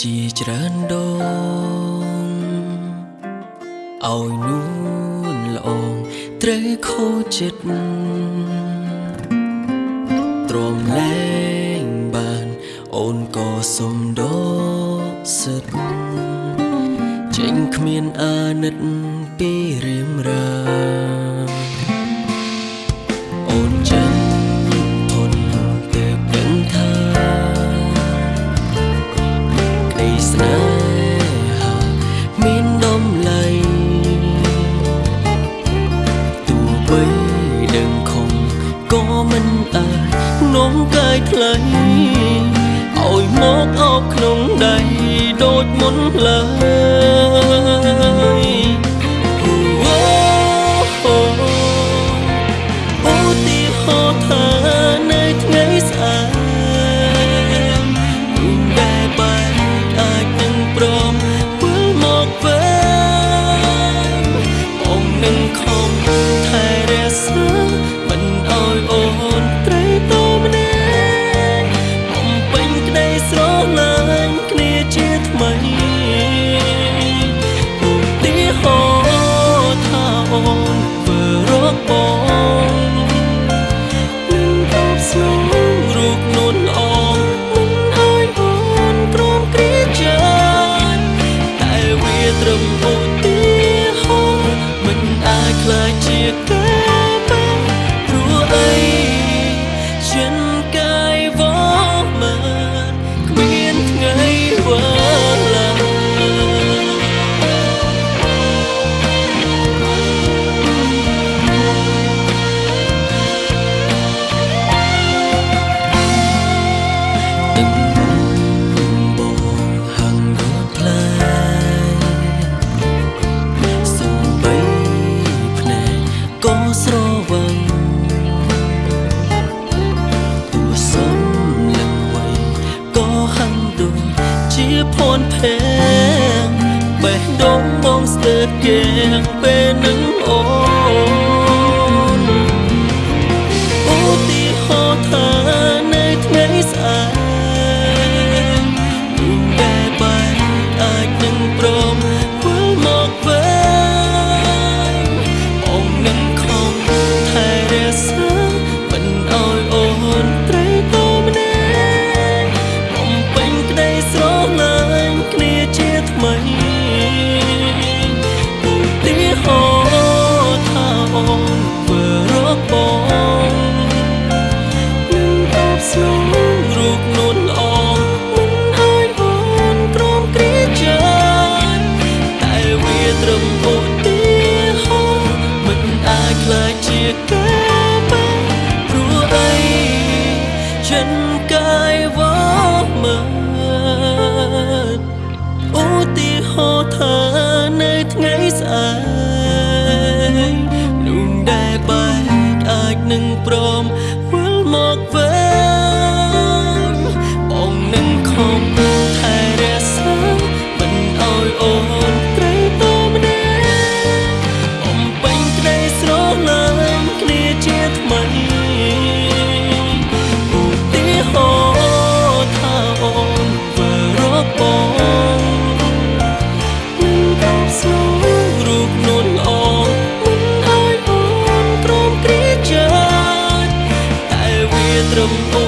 ច្រើនដងឲ្យនួនល្អងត្រូវខូចចិត្តទ្រាំលែងបានអូនក៏សុំដកសិទ្ធចេញគ្មានអាណិតពីរៀមរា ដឹងខំក៏មិនអាចនាំកាយថ្លៃឲ្យមកអោបក្នុងដៃដូចមុនឡើយអូអូអូទីហោថានៅថ្ងៃស្អាតមិនដែលបែកអាចនឹងព្រមវិលមកវិញបងនឹងខំ phèn bè đống bông sơ kèng bè nắng ô ត្រឹមអូ